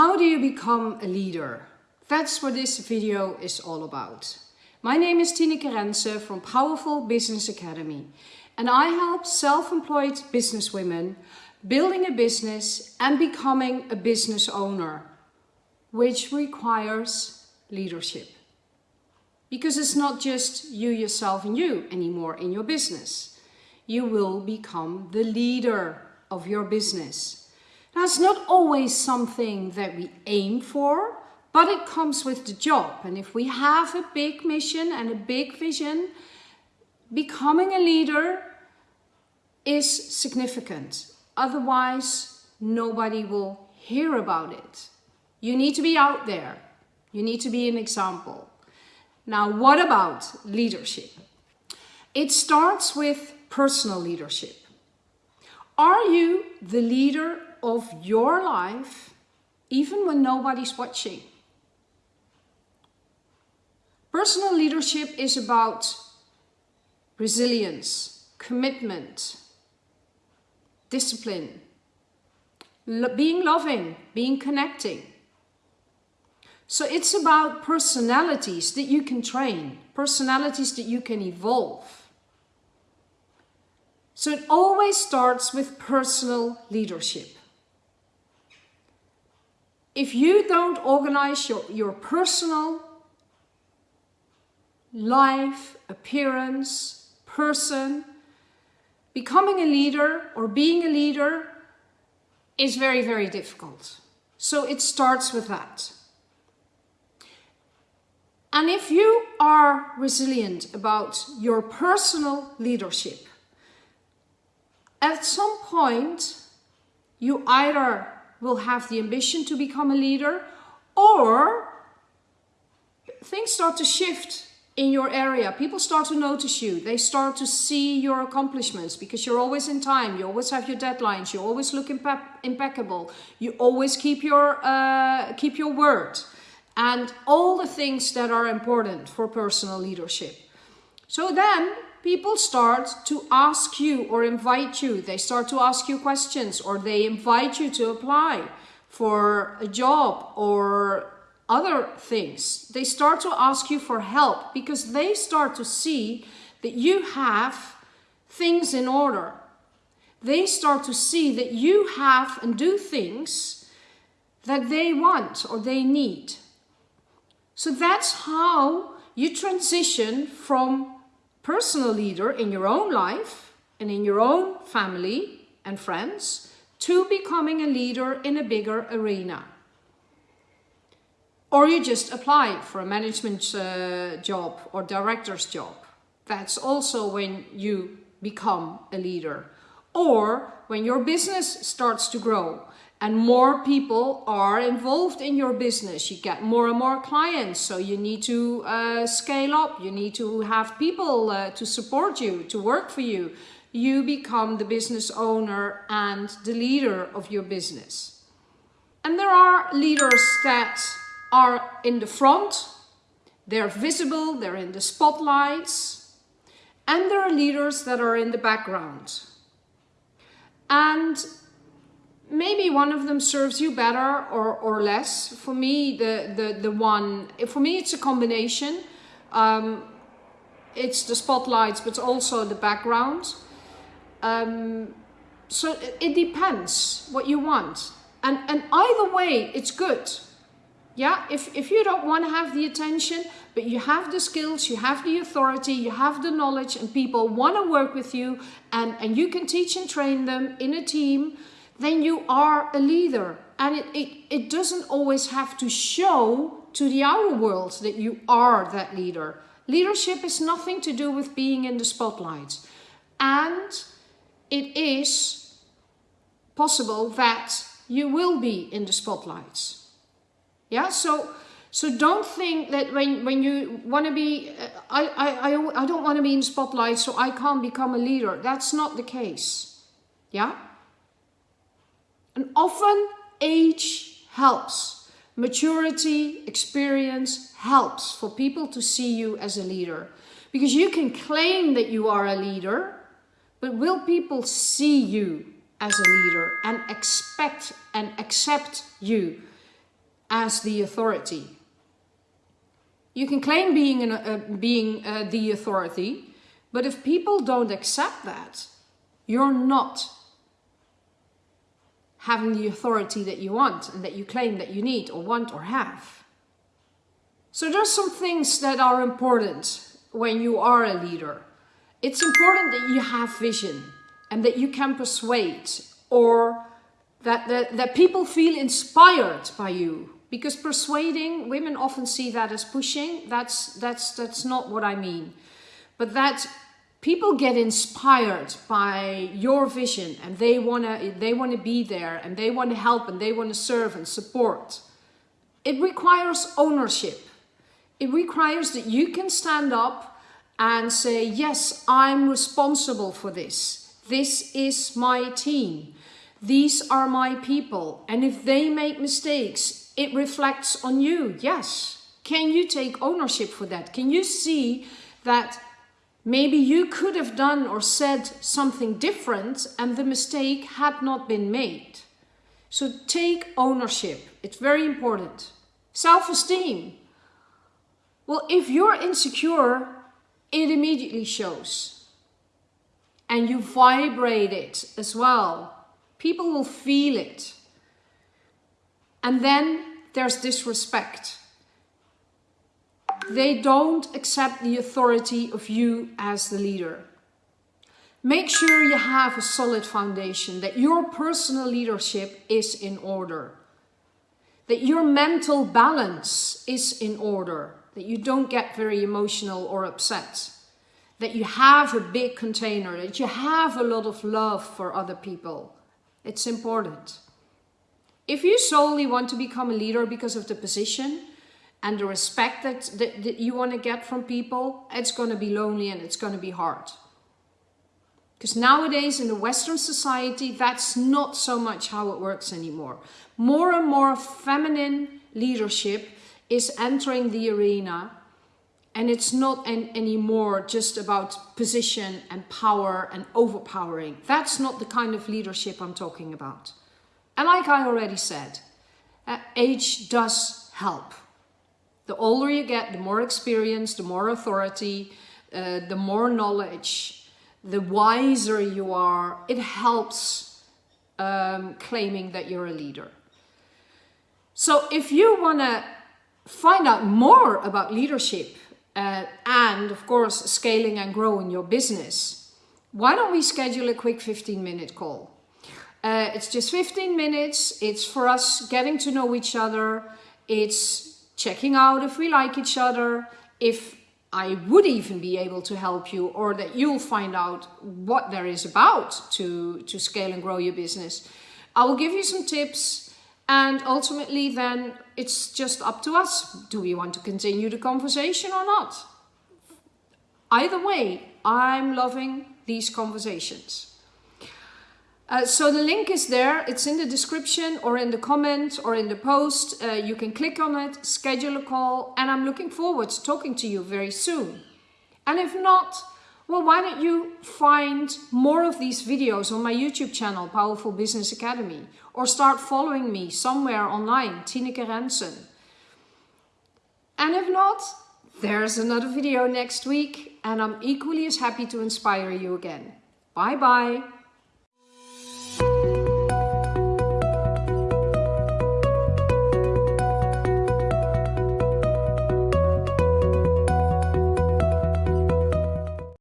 How do you become a leader? That's what this video is all about. My name is Tineke Rensen from Powerful Business Academy and I help self-employed businesswomen building a business and becoming a business owner, which requires leadership. Because it's not just you, yourself and you anymore in your business. You will become the leader of your business. That's not always something that we aim for, but it comes with the job. And if we have a big mission and a big vision, becoming a leader is significant. Otherwise, nobody will hear about it. You need to be out there. You need to be an example. Now, what about leadership? It starts with personal leadership. Are you the leader of your life even when nobody's watching. Personal leadership is about resilience, commitment, discipline, being loving, being connecting. So it's about personalities that you can train, personalities that you can evolve. So it always starts with personal leadership if you don't organize your, your personal life, appearance, person, becoming a leader or being a leader is very, very difficult. So it starts with that. And if you are resilient about your personal leadership, at some point you either will have the ambition to become a leader or things start to shift in your area. People start to notice you. They start to see your accomplishments because you're always in time. You always have your deadlines. You always look impe impeccable. You always keep your, uh, keep your word. And all the things that are important for personal leadership. So then people start to ask you or invite you. They start to ask you questions or they invite you to apply for a job or other things. They start to ask you for help because they start to see that you have things in order. They start to see that you have and do things that they want or they need. So that's how you transition from personal leader in your own life and in your own family and friends to becoming a leader in a bigger arena. Or you just apply for a management uh, job or director's job. That's also when you become a leader. Or when your business starts to grow and more people are involved in your business. You get more and more clients, so you need to uh, scale up. You need to have people uh, to support you, to work for you. You become the business owner and the leader of your business. And there are leaders that are in the front, they're visible, they're in the spotlights, and there are leaders that are in the background. And maybe one of them serves you better or, or less. For me, the, the, the one, for me it's a combination. Um, it's the spotlights, but also the background. Um, so it, it depends what you want. And, and either way, it's good. Yeah, if, if you don't want to have the attention, but you have the skills, you have the authority, you have the knowledge, and people want to work with you, and, and you can teach and train them in a team, then you are a leader. And it, it, it doesn't always have to show to the outer world that you are that leader. Leadership is nothing to do with being in the spotlight. And it is possible that you will be in the spotlights. Yeah, so so don't think that when, when you want to be, uh, I, I, I, I don't want to be in spotlight so I can't become a leader. That's not the case. Yeah? And often age helps. Maturity, experience helps for people to see you as a leader. Because you can claim that you are a leader, but will people see you as a leader and expect and accept you as the authority. You can claim being, an, uh, being uh, the authority, but if people don't accept that, you're not having the authority that you want and that you claim that you need or want or have. So there's some things that are important when you are a leader. It's important that you have vision and that you can persuade or that, that, that people feel inspired by you. Because persuading, women often see that as pushing. That's, that's, that's not what I mean. But that people get inspired by your vision and they want to they want to be there and they want to help and they want to serve and support. It requires ownership. It requires that you can stand up and say yes i'm responsible for this. This is my team. These are my people. And if they make mistakes it reflects on you. Yes. Can you take ownership for that? Can you see that Maybe you could have done or said something different and the mistake had not been made. So take ownership. It's very important. Self-esteem. Well, if you're insecure, it immediately shows. And you vibrate it as well. People will feel it. And then there's disrespect they don't accept the authority of you as the leader. Make sure you have a solid foundation, that your personal leadership is in order, that your mental balance is in order, that you don't get very emotional or upset, that you have a big container, that you have a lot of love for other people. It's important. If you solely want to become a leader because of the position, and the respect that, that, that you want to get from people, it's going to be lonely and it's going to be hard. Because nowadays in the Western society, that's not so much how it works anymore. More and more feminine leadership is entering the arena and it's not an, anymore just about position and power and overpowering. That's not the kind of leadership I'm talking about. And like I already said, uh, age does help. The older you get, the more experience, the more authority, uh, the more knowledge, the wiser you are. It helps um, claiming that you're a leader. So if you want to find out more about leadership uh, and of course scaling and growing your business, why don't we schedule a quick 15 minute call? Uh, it's just 15 minutes. It's for us getting to know each other. It's checking out if we like each other, if I would even be able to help you or that you'll find out what there is about to, to scale and grow your business. I will give you some tips and ultimately then it's just up to us. Do we want to continue the conversation or not? Either way, I'm loving these conversations. Uh, so the link is there, it's in the description or in the comment or in the post. Uh, you can click on it, schedule a call, and I'm looking forward to talking to you very soon. And if not, well, why don't you find more of these videos on my YouTube channel, Powerful Business Academy, or start following me somewhere online, Tineke Rensen. And if not, there's another video next week, and I'm equally as happy to inspire you again. Bye bye.